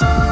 Peace.